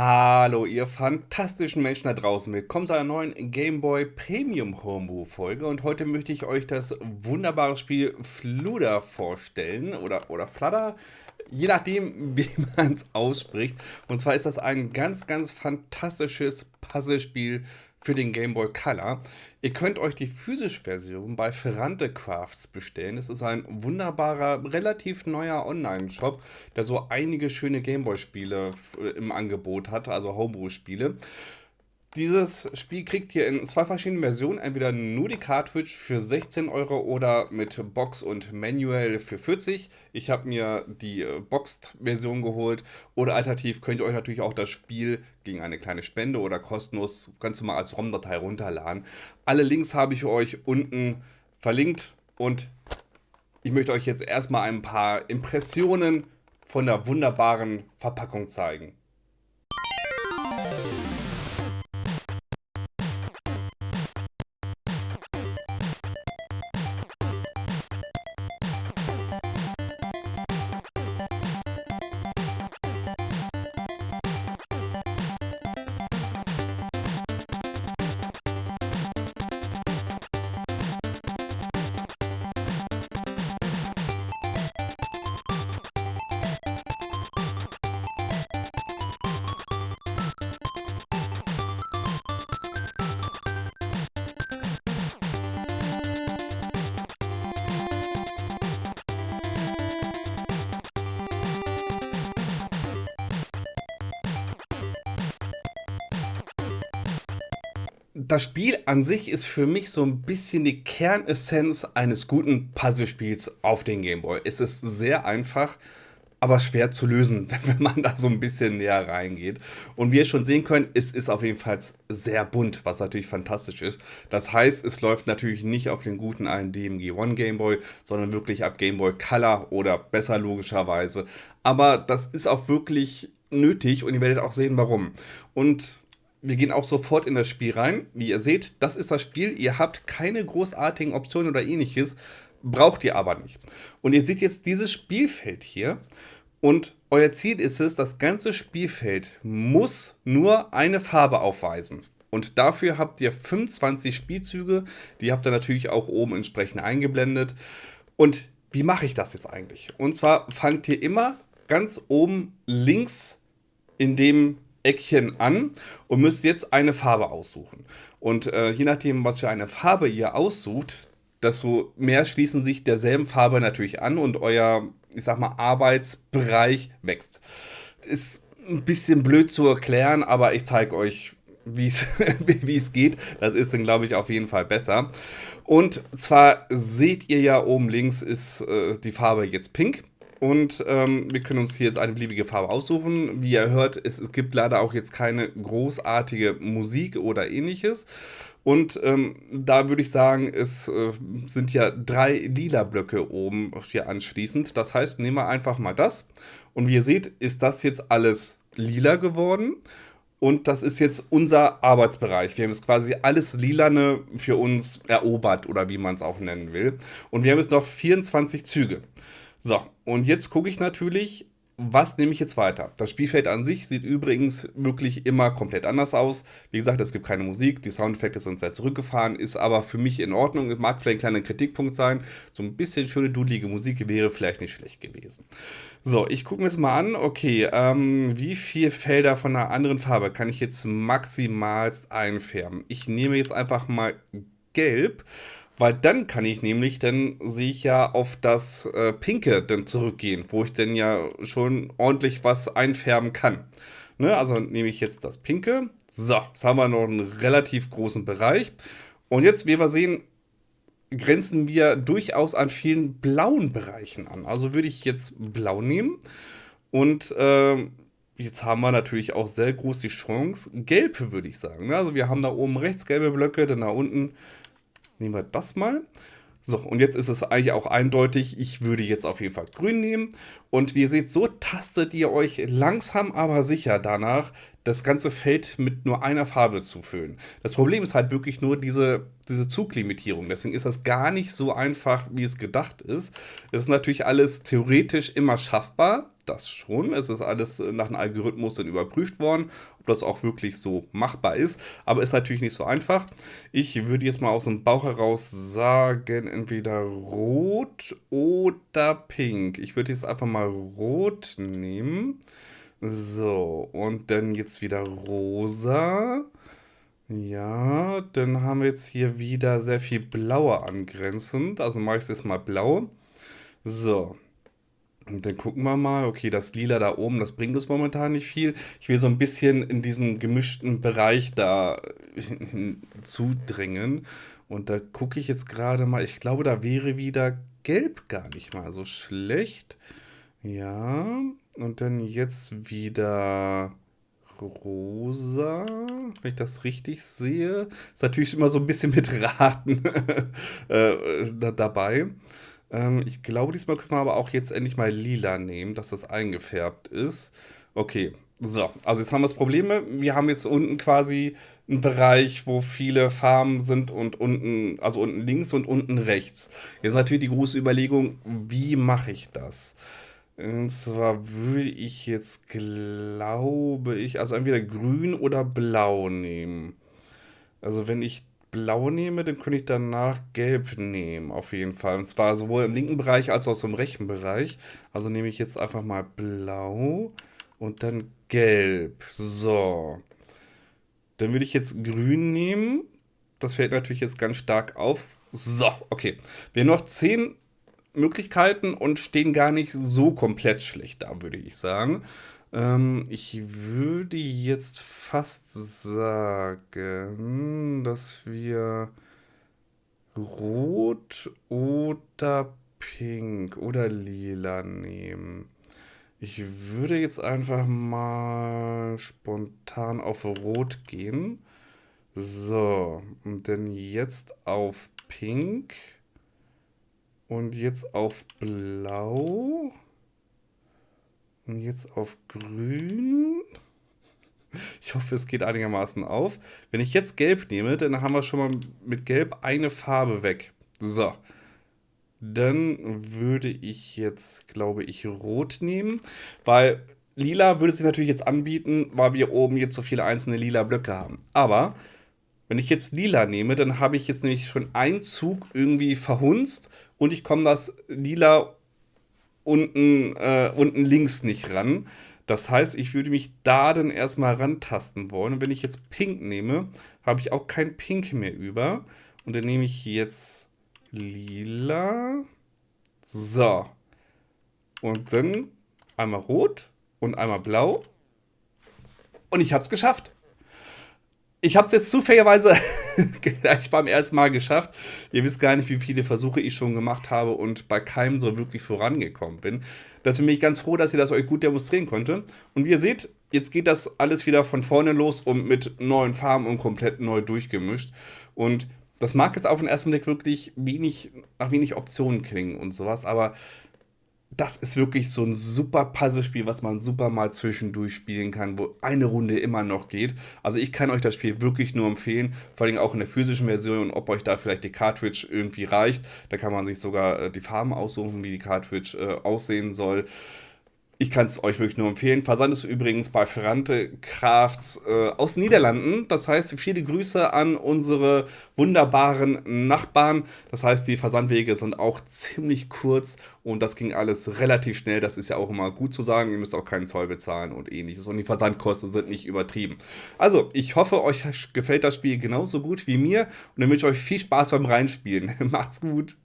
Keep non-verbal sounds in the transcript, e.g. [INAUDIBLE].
Hallo, ihr fantastischen Menschen da draußen. Willkommen zu einer neuen Game Boy Premium Homebrew Folge. Und heute möchte ich euch das wunderbare Spiel Fluder vorstellen. Oder, oder Flutter, je nachdem, [LAUGHS] wie man es ausspricht. Und zwar ist das ein ganz, ganz fantastisches Puzzlespiel für den Game Boy Color. Ihr könnt euch die physische Version bei Ferrante Crafts bestellen. Es ist ein wunderbarer, relativ neuer Online-Shop, der so einige schöne Game Boy-Spiele äh, im Angebot hat, also Homebrew-Spiele. Dieses Spiel kriegt ihr in zwei verschiedenen Versionen, entweder nur die Cartridge für 16 Euro oder mit Box und Manual für 40. Ich habe mir die äh, Boxed-Version geholt oder alternativ könnt ihr euch natürlich auch das Spiel gegen eine kleine Spende oder kostenlos ganz normal als ROM-Datei runterladen. Alle Links habe ich euch unten verlinkt und ich möchte euch jetzt erstmal ein paar Impressionen von der wunderbaren Verpackung zeigen. Das Spiel an sich ist für mich so ein bisschen die Kernessenz eines guten Puzzlespiels auf den Gameboy. Es ist sehr einfach, aber schwer zu lösen, [LAUGHS] wenn man da so ein bisschen näher reingeht. Und wie ihr schon sehen könnt, es ist auf jeden Fall sehr bunt, was natürlich fantastisch ist. Das heißt, es läuft natürlich nicht auf den guten alten DMG One Gameboy, sondern wirklich ab Gameboy Color oder besser logischerweise. Aber das ist auch wirklich nötig und ihr werdet auch sehen, warum. Und wir gehen auch sofort in das Spiel rein. Wie ihr seht, das ist das Spiel. Ihr habt keine großartigen Optionen oder ähnliches, braucht ihr aber nicht. Und ihr seht jetzt dieses Spielfeld hier und euer Ziel ist es, das ganze Spielfeld muss nur eine Farbe aufweisen. Und dafür habt ihr 25 Spielzüge, die habt ihr natürlich auch oben entsprechend eingeblendet. Und wie mache ich das jetzt eigentlich? Und zwar fangt ihr immer ganz oben links in dem Eckchen an und müsst jetzt eine Farbe aussuchen. Und äh, je nachdem, was für eine Farbe ihr aussucht, desto mehr schließen sich derselben Farbe natürlich an und euer, ich sag mal, Arbeitsbereich wächst. Ist ein bisschen blöd zu erklären, aber ich zeige euch, wie [LAUGHS] es geht. Das ist dann, glaube ich, auf jeden Fall besser. Und zwar seht ihr ja oben links ist äh, die Farbe jetzt pink. Und ähm, wir können uns hier jetzt eine beliebige Farbe aussuchen. Wie ihr hört, es, es gibt leider auch jetzt keine großartige Musik oder ähnliches. Und ähm, da würde ich sagen, es äh, sind ja drei lila Blöcke oben hier anschließend. Das heißt, nehmen wir einfach mal das. Und wie ihr seht, ist das jetzt alles lila geworden. Und das ist jetzt unser Arbeitsbereich. Wir haben jetzt quasi alles Lilane für uns erobert oder wie man es auch nennen will. Und wir haben jetzt noch 24 Züge. So, und jetzt gucke ich natürlich, was nehme ich jetzt weiter? Das Spielfeld an sich sieht übrigens wirklich immer komplett anders aus. Wie gesagt, es gibt keine Musik, die Soundeffekte sind sehr zurückgefahren, ist aber für mich in Ordnung. Es mag vielleicht ein kleiner Kritikpunkt sein. So ein bisschen schöne, dudelige Musik wäre vielleicht nicht schlecht gewesen. So, ich gucke mir das mal an. Okay, ähm, wie viele Felder von einer anderen Farbe kann ich jetzt maximalst einfärben? Ich nehme jetzt einfach mal Gelb weil dann kann ich nämlich, dann sehe ich ja auf das äh, Pinke dann zurückgehen, wo ich dann ja schon ordentlich was einfärben kann. Ne? Also nehme ich jetzt das Pinke. So, jetzt haben wir noch einen relativ großen Bereich. Und jetzt, wie wir sehen, grenzen wir durchaus an vielen blauen Bereichen an. Also würde ich jetzt blau nehmen. Und äh, jetzt haben wir natürlich auch sehr groß die Chance, gelb würde ich sagen. Ne? Also wir haben da oben rechts gelbe Blöcke, dann da unten Nehmen wir das mal. So, und jetzt ist es eigentlich auch eindeutig, ich würde jetzt auf jeden Fall grün nehmen. Und wie ihr seht, so tastet ihr euch langsam aber sicher danach, das ganze Feld mit nur einer Farbe zu füllen. Das Problem ist halt wirklich nur diese, diese Zuglimitierung. Deswegen ist das gar nicht so einfach, wie es gedacht ist. Es ist natürlich alles theoretisch immer schaffbar. Das schon. Es ist alles nach einem Algorithmus dann überprüft worden, ob das auch wirklich so machbar ist. Aber ist natürlich nicht so einfach. Ich würde jetzt mal aus dem Bauch heraus sagen, entweder rot oder pink. Ich würde jetzt einfach mal rot nehmen. So, und dann jetzt wieder rosa. Ja, dann haben wir jetzt hier wieder sehr viel blaue angrenzend. Also mache ich es jetzt mal blau. So. Und dann gucken wir mal. Okay, das Lila da oben, das bringt uns momentan nicht viel. Ich will so ein bisschen in diesen gemischten Bereich da zudrängen. Und da gucke ich jetzt gerade mal. Ich glaube, da wäre wieder Gelb gar nicht mal so schlecht. Ja. Und dann jetzt wieder rosa, wenn ich das richtig sehe. Ist natürlich immer so ein bisschen mit Raten [LAUGHS] äh, da, dabei. Ähm, ich glaube, diesmal können wir aber auch jetzt endlich mal lila nehmen, dass das eingefärbt ist. Okay, so. Also jetzt haben wir das Problem. Wir haben jetzt unten quasi einen Bereich, wo viele Farben sind und unten, also unten links und unten rechts. Jetzt natürlich die große Überlegung, wie mache ich das? Und zwar würde ich jetzt, glaube ich, also entweder grün oder blau nehmen. Also wenn ich blau nehme, dann könnte ich danach gelb nehmen, auf jeden Fall. Und zwar sowohl im linken Bereich als auch im rechten Bereich. Also nehme ich jetzt einfach mal blau und dann gelb. So. Dann würde ich jetzt grün nehmen. Das fällt natürlich jetzt ganz stark auf. So, okay. Wir haben noch 10 Möglichkeiten und stehen gar nicht so komplett schlecht da, würde ich sagen. Ähm, ich würde jetzt fast sagen, dass wir rot oder pink oder lila nehmen. Ich würde jetzt einfach mal spontan auf rot gehen. So, und dann jetzt auf pink. Und jetzt auf blau. Und jetzt auf grün. Ich hoffe, es geht einigermaßen auf. Wenn ich jetzt gelb nehme, dann haben wir schon mal mit gelb eine Farbe weg. So. Dann würde ich jetzt, glaube ich, rot nehmen, weil lila würde sich natürlich jetzt anbieten, weil wir oben jetzt so viele einzelne lila Blöcke haben. Aber wenn ich jetzt lila nehme, dann habe ich jetzt nämlich schon einen Zug irgendwie verhunzt und ich komme das lila unten, äh, unten links nicht ran. Das heißt, ich würde mich da dann erstmal rantasten wollen. Und wenn ich jetzt Pink nehme, habe ich auch kein Pink mehr über. Und dann nehme ich jetzt lila. So. Und dann einmal rot und einmal blau. Und ich habe es geschafft ich habe es jetzt zufälligerweise [LAUGHS] gleich beim ersten Mal geschafft. Ihr wisst gar nicht, wie viele Versuche ich schon gemacht habe und bei keinem so wirklich vorangekommen bin. Deswegen bin ich ganz froh, dass ihr das euch gut demonstrieren konnte. Und wie ihr seht, jetzt geht das alles wieder von vorne los und mit neuen Farben und komplett neu durchgemischt. Und das mag jetzt auf den ersten Blick wirklich wenig, nach wenig Optionen klingen und sowas, aber das ist wirklich so ein super Puzzlespiel, was man super mal zwischendurch spielen kann, wo eine Runde immer noch geht. Also ich kann euch das Spiel wirklich nur empfehlen, vor allem auch in der physischen Version und ob euch da vielleicht die Cartridge irgendwie reicht. Da kann man sich sogar äh, die Farben aussuchen, wie die Cartridge äh, aussehen soll. Ich kann es euch wirklich nur empfehlen. Versand ist übrigens bei Ferrante Crafts äh, aus Niederlanden. Das heißt, viele Grüße an unsere wunderbaren Nachbarn. Das heißt, die Versandwege sind auch ziemlich kurz und das ging alles relativ schnell. Das ist ja auch immer gut zu sagen. Ihr müsst auch keinen Zoll bezahlen und ähnliches. Und die Versandkosten sind nicht übertrieben. Also, ich hoffe, euch gefällt das Spiel genauso gut wie mir und dann wünsche ich euch viel Spaß beim Reinspielen. [LAUGHS] Macht's gut.